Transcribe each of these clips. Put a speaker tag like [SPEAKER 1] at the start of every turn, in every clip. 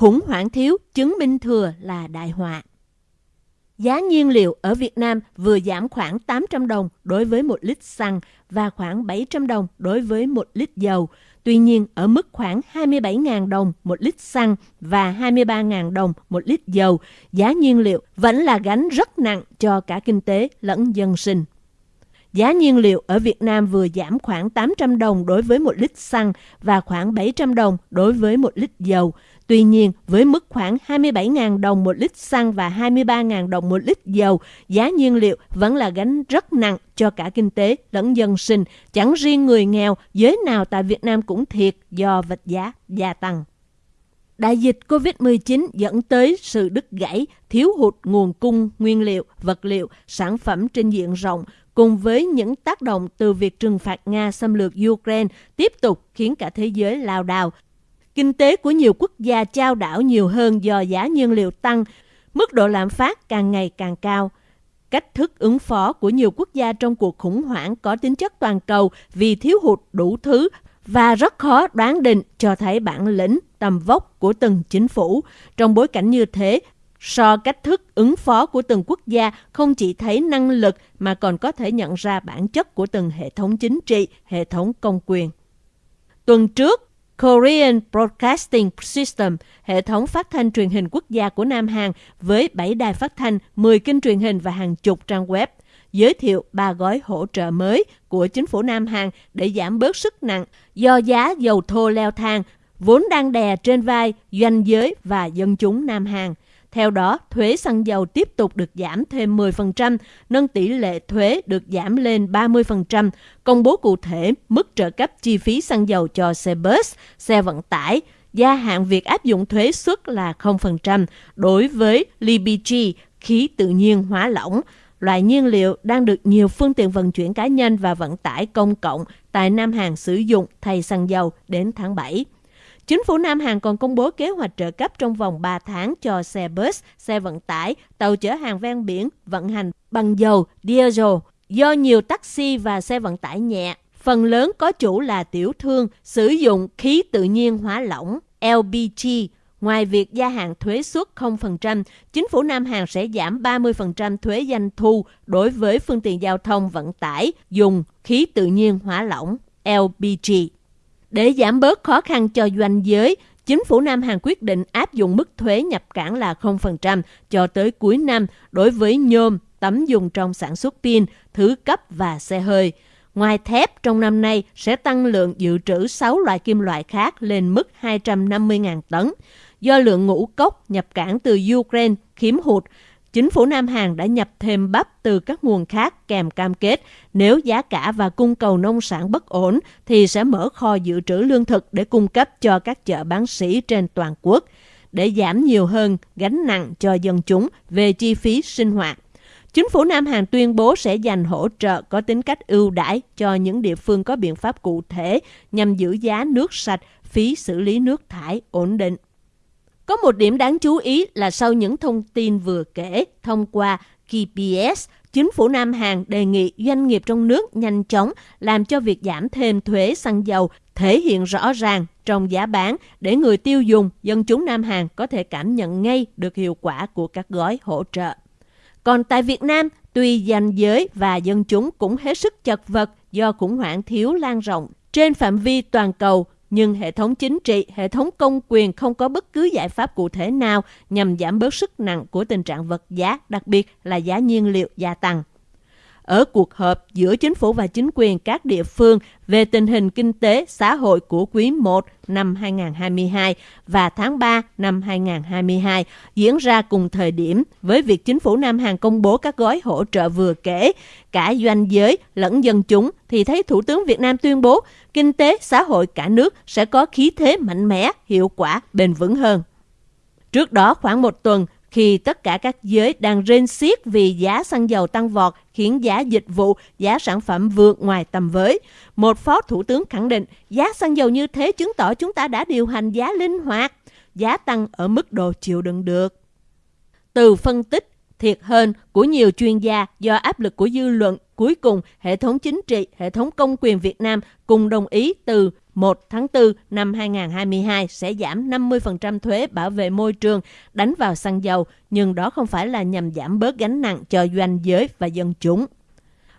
[SPEAKER 1] khủng hoảng thiếu chứng minh thừa là đại họa. Giá nhiên liệu ở Việt Nam vừa giảm khoảng 800 đồng đối với 1 lít xăng và khoảng 700 đồng đối với 1 lít dầu. Tuy nhiên, ở mức khoảng 27.000 đồng 1 lít xăng và 23.000 đồng 1 lít dầu, giá nhiên liệu vẫn là gánh rất nặng cho cả kinh tế lẫn dân sinh. Giá nhiên liệu ở Việt Nam vừa giảm khoảng 800 đồng đối với 1 lít xăng và khoảng 700 đồng đối với 1 lít dầu. Tuy nhiên, với mức khoảng 27.000 đồng một lít xăng và 23.000 đồng một lít dầu, giá nhiên liệu vẫn là gánh rất nặng cho cả kinh tế lẫn dân sinh. Chẳng riêng người nghèo, giới nào tại Việt Nam cũng thiệt do vật giá gia tăng. Đại dịch COVID-19 dẫn tới sự đứt gãy, thiếu hụt nguồn cung nguyên liệu, vật liệu, sản phẩm trên diện rộng, cùng với những tác động từ việc trừng phạt Nga xâm lược Ukraine tiếp tục khiến cả thế giới lao đao. Kinh tế của nhiều quốc gia trao đảo nhiều hơn do giá nhiên liệu tăng, mức độ lạm phát càng ngày càng cao. Cách thức ứng phó của nhiều quốc gia trong cuộc khủng hoảng có tính chất toàn cầu vì thiếu hụt đủ thứ và rất khó đoán định cho thấy bản lĩnh, tầm vóc của từng chính phủ. Trong bối cảnh như thế, So cách thức ứng phó của từng quốc gia không chỉ thấy năng lực mà còn có thể nhận ra bản chất của từng hệ thống chính trị, hệ thống công quyền. Tuần trước, Korean Broadcasting System, hệ thống phát thanh truyền hình quốc gia của Nam Hàn với 7 đài phát thanh, 10 kênh truyền hình và hàng chục trang web, giới thiệu ba gói hỗ trợ mới của chính phủ Nam Hàn để giảm bớt sức nặng do giá dầu thô leo thang, vốn đang đè trên vai doanh giới và dân chúng Nam Hàn. Theo đó, thuế xăng dầu tiếp tục được giảm thêm 10%, nâng tỷ lệ thuế được giảm lên 30%, công bố cụ thể mức trợ cấp chi phí xăng dầu cho xe bus, xe vận tải, gia hạn việc áp dụng thuế suất là 0% đối với LPG, khí tự nhiên hóa lỏng, loại nhiên liệu đang được nhiều phương tiện vận chuyển cá nhân và vận tải công cộng tại Nam Hàn sử dụng thay xăng dầu đến tháng 7. Chính phủ Nam Hàn còn công bố kế hoạch trợ cấp trong vòng 3 tháng cho xe bus, xe vận tải, tàu chở hàng ven biển vận hành bằng dầu, diesel. Do nhiều taxi và xe vận tải nhẹ, phần lớn có chủ là tiểu thương sử dụng khí tự nhiên hóa lỏng LPG. Ngoài việc gia hạn thuế suất 0%, chính phủ Nam Hàn sẽ giảm 30% thuế doanh thu đối với phương tiện giao thông vận tải dùng khí tự nhiên hóa lỏng LPG. Để giảm bớt khó khăn cho doanh giới, chính phủ Nam Hàn quyết định áp dụng mức thuế nhập cảng là 0% cho tới cuối năm đối với nhôm, tấm dùng trong sản xuất pin, thứ cấp và xe hơi. Ngoài thép, trong năm nay sẽ tăng lượng dự trữ 6 loại kim loại khác lên mức 250.000 tấn. Do lượng ngũ cốc nhập cảng từ Ukraine khiếm hụt, chính phủ Nam Hàn đã nhập thêm bắp từ các nguồn khác kèm cam kết nếu giá cả và cung cầu nông sản bất ổn thì sẽ mở kho dự trữ lương thực để cung cấp cho các chợ bán sỉ trên toàn quốc để giảm nhiều hơn gánh nặng cho dân chúng về chi phí sinh hoạt. Chính phủ Nam Hàn tuyên bố sẽ dành hỗ trợ có tính cách ưu đãi cho những địa phương có biện pháp cụ thể nhằm giữ giá nước sạch, phí xử lý nước thải ổn định. Có một điểm đáng chú ý là sau những thông tin vừa kể thông qua KPS, chính phủ Nam Hàn đề nghị doanh nghiệp trong nước nhanh chóng làm cho việc giảm thêm thuế xăng dầu thể hiện rõ ràng trong giá bán để người tiêu dùng, dân chúng Nam Hàn có thể cảm nhận ngay được hiệu quả của các gói hỗ trợ. Còn tại Việt Nam, tuy danh giới và dân chúng cũng hết sức chật vật do khủng hoảng thiếu lan rộng trên phạm vi toàn cầu nhưng hệ thống chính trị, hệ thống công quyền không có bất cứ giải pháp cụ thể nào nhằm giảm bớt sức nặng của tình trạng vật giá, đặc biệt là giá nhiên liệu gia tăng ở cuộc họp giữa chính phủ và chính quyền các địa phương về tình hình kinh tế xã hội của quý 1 năm 2022 và tháng 3 năm 2022 diễn ra cùng thời điểm với việc chính phủ Nam Hàn công bố các gói hỗ trợ vừa kể, cả doanh giới lẫn dân chúng thì thấy Thủ tướng Việt Nam tuyên bố kinh tế xã hội cả nước sẽ có khí thế mạnh mẽ, hiệu quả, bền vững hơn. Trước đó khoảng một tuần, khi tất cả các giới đang rên xiết vì giá xăng dầu tăng vọt khiến giá dịch vụ, giá sản phẩm vượt ngoài tầm với. Một phó thủ tướng khẳng định giá xăng dầu như thế chứng tỏ chúng ta đã điều hành giá linh hoạt, giá tăng ở mức độ chịu đựng được. Từ phân tích thiệt hơn của nhiều chuyên gia do áp lực của dư luận, cuối cùng hệ thống chính trị, hệ thống công quyền Việt Nam cùng đồng ý từ 1 tháng 4 năm 2022 sẽ giảm 50% thuế bảo vệ môi trường đánh vào xăng dầu, nhưng đó không phải là nhằm giảm bớt gánh nặng cho doanh giới và dân chúng.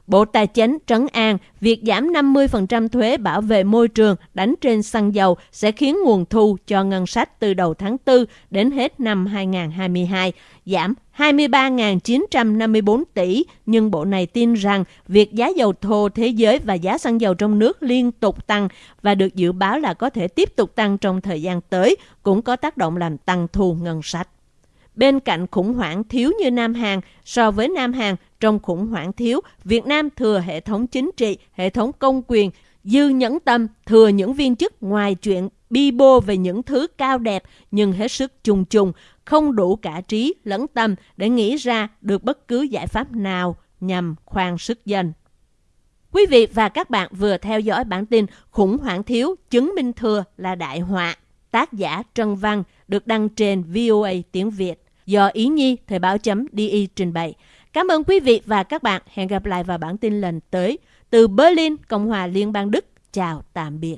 [SPEAKER 1] Bộ Tài chính trấn an việc giảm 50% thuế bảo vệ môi trường đánh trên xăng dầu sẽ khiến nguồn thu cho ngân sách từ đầu tháng 4 đến hết năm 2022 giảm 23.954 tỷ, nhưng bộ này tin rằng việc giá dầu thô thế giới và giá xăng dầu trong nước liên tục tăng và được dự báo là có thể tiếp tục tăng trong thời gian tới, cũng có tác động làm tăng thu ngân sách. Bên cạnh khủng hoảng thiếu như Nam Hàn, so với Nam Hàn, trong khủng hoảng thiếu, Việt Nam thừa hệ thống chính trị, hệ thống công quyền, dư nhẫn tâm, thừa những viên chức ngoài chuyện bi bô về những thứ cao đẹp nhưng hết sức trùng trùng, không đủ cả trí lẫn tâm để nghĩ ra được bất cứ giải pháp nào nhằm khoan sức dân. Quý vị và các bạn vừa theo dõi bản tin Khủng hoảng thiếu chứng minh thừa là đại họa, tác giả Trân Văn được đăng trên VOA tiếng Việt do Ý Nhi Thời báo chấm DI trình bày. Cảm ơn quý vị và các bạn. Hẹn gặp lại vào bản tin lần tới. Từ Berlin, Cộng hòa Liên bang Đức. Chào tạm biệt.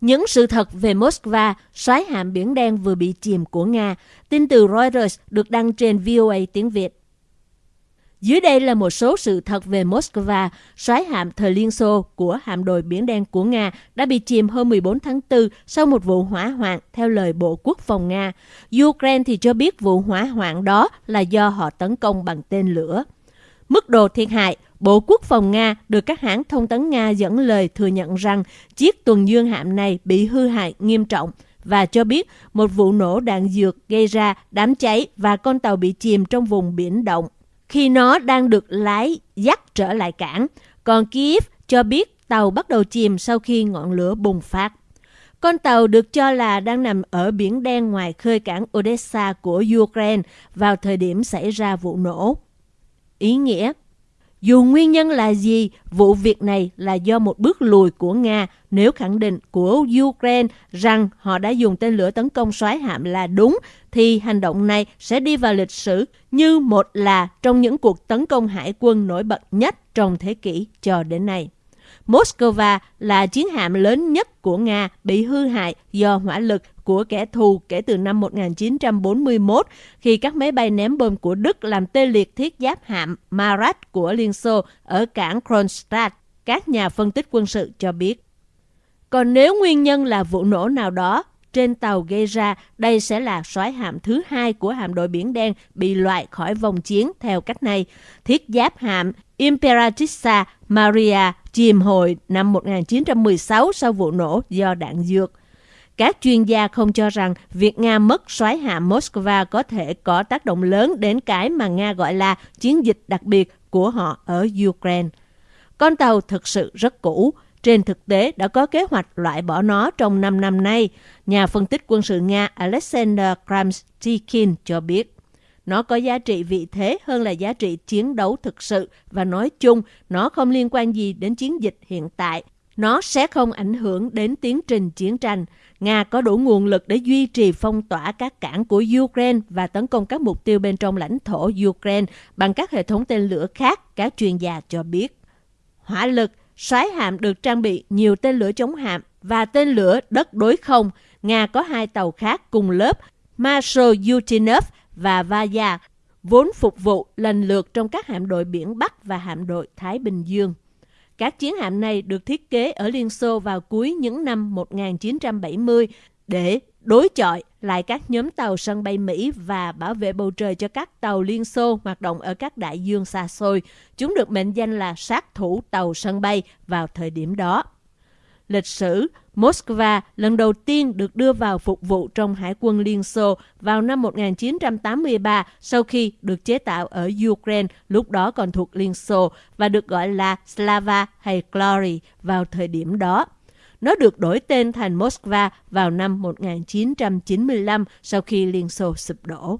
[SPEAKER 1] Những sự thật về Moscow, xoáy hạm Biển Đen vừa bị chìm của Nga. Tin từ Reuters được đăng trên VOA tiếng Việt. Dưới đây là một số sự thật về Moscow, xoáy hạm thời Liên Xô của hạm đội Biển Đen của Nga đã bị chìm hôm 14 tháng 4 sau một vụ hỏa hoạn theo lời Bộ Quốc phòng Nga. Ukraine thì cho biết vụ hỏa hoạn đó là do họ tấn công bằng tên lửa. Mức độ thiệt hại, Bộ Quốc phòng Nga được các hãng thông tấn Nga dẫn lời thừa nhận rằng chiếc tuần dương hạm này bị hư hại nghiêm trọng và cho biết một vụ nổ đạn dược gây ra đám cháy và con tàu bị chìm trong vùng biển động khi nó đang được lái dắt trở lại cảng. Còn Kiev cho biết tàu bắt đầu chìm sau khi ngọn lửa bùng phát. Con tàu được cho là đang nằm ở biển đen ngoài khơi cảng Odessa của Ukraine vào thời điểm xảy ra vụ nổ. Ý nghĩa dù nguyên nhân là gì, vụ việc này là do một bước lùi của Nga nếu khẳng định của Ukraine rằng họ đã dùng tên lửa tấn công xoáy hạm là đúng, thì hành động này sẽ đi vào lịch sử như một là trong những cuộc tấn công hải quân nổi bật nhất trong thế kỷ cho đến nay. Moscow là chiến hạm lớn nhất của Nga bị hư hại do hỏa lực của kẻ thù kể từ năm 1941 khi các máy bay ném bom của Đức làm tê liệt thiết giáp hạm Marat của Liên Xô ở cảng Kronstadt, các nhà phân tích quân sự cho biết. Còn nếu nguyên nhân là vụ nổ nào đó trên tàu gây ra, đây sẽ là soái hạm thứ hai của hạm đội Biển Đen bị loại khỏi vòng chiến theo cách này. Thiết giáp hạm Imperatrixa Maria chìm hồi năm 1916 sau vụ nổ do đạn dược. Các chuyên gia không cho rằng việc Nga mất soái hạ Moscow có thể có tác động lớn đến cái mà Nga gọi là chiến dịch đặc biệt của họ ở Ukraine. Con tàu thực sự rất cũ, trên thực tế đã có kế hoạch loại bỏ nó trong 5 năm nay, nhà phân tích quân sự Nga Alexander Kramstikin cho biết. Nó có giá trị vị thế hơn là giá trị chiến đấu thực sự và nói chung nó không liên quan gì đến chiến dịch hiện tại. Nó sẽ không ảnh hưởng đến tiến trình chiến tranh. Nga có đủ nguồn lực để duy trì phong tỏa các cảng của Ukraine và tấn công các mục tiêu bên trong lãnh thổ Ukraine bằng các hệ thống tên lửa khác, các chuyên gia cho biết. Hỏa lực Soái hạm được trang bị nhiều tên lửa chống hạm và tên lửa đất đối không. Nga có hai tàu khác cùng lớp Marshal Yutinov và Vaya, vốn phục vụ lần lượt trong các hạm đội biển Bắc và hạm đội Thái Bình Dương. Các chiến hạm này được thiết kế ở Liên Xô vào cuối những năm 1970 để đối chọi lại các nhóm tàu sân bay Mỹ và bảo vệ bầu trời cho các tàu Liên Xô hoạt động ở các đại dương xa xôi. Chúng được mệnh danh là sát thủ tàu sân bay vào thời điểm đó. Lịch sử, Moscow lần đầu tiên được đưa vào phục vụ trong Hải quân Liên Xô vào năm 1983 sau khi được chế tạo ở Ukraine, lúc đó còn thuộc Liên Xô, và được gọi là Slava hay Glory vào thời điểm đó. Nó được đổi tên thành Moskva vào năm 1995 sau khi Liên Xô sụp đổ.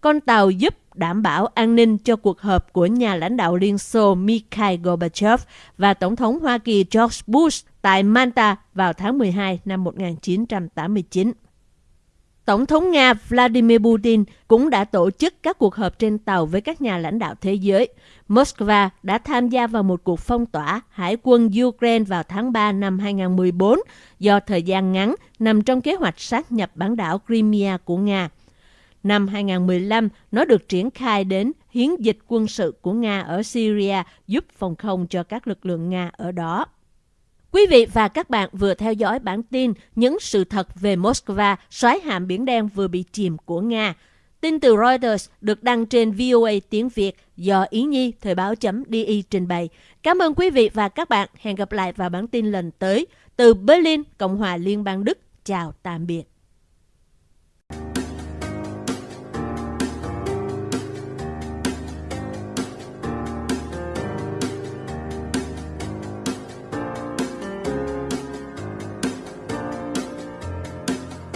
[SPEAKER 1] Con tàu giúp đảm bảo an ninh cho cuộc họp của nhà lãnh đạo Liên Xô Mikhail Gorbachev và Tổng thống Hoa Kỳ George Bush tại Manta vào tháng 12 năm 1989. Tổng thống Nga Vladimir Putin cũng đã tổ chức các cuộc họp trên tàu với các nhà lãnh đạo thế giới. Moscow đã tham gia vào một cuộc phong tỏa hải quân Ukraine vào tháng 3 năm 2014 do thời gian ngắn nằm trong kế hoạch sát nhập bán đảo Crimea của Nga. Năm 2015, nó được triển khai đến hiến dịch quân sự của Nga ở Syria giúp phòng không cho các lực lượng Nga ở đó. Quý vị và các bạn vừa theo dõi bản tin những sự thật về Moscow, xoáy hạm Biển Đen vừa bị chìm của Nga. Tin từ Reuters được đăng trên VOA tiếng Việt do Ý Nhi Thời báo.di trình bày. Cảm ơn quý vị và các bạn. Hẹn gặp lại vào bản tin lần tới. Từ Berlin, Cộng hòa Liên bang Đức. Chào tạm biệt.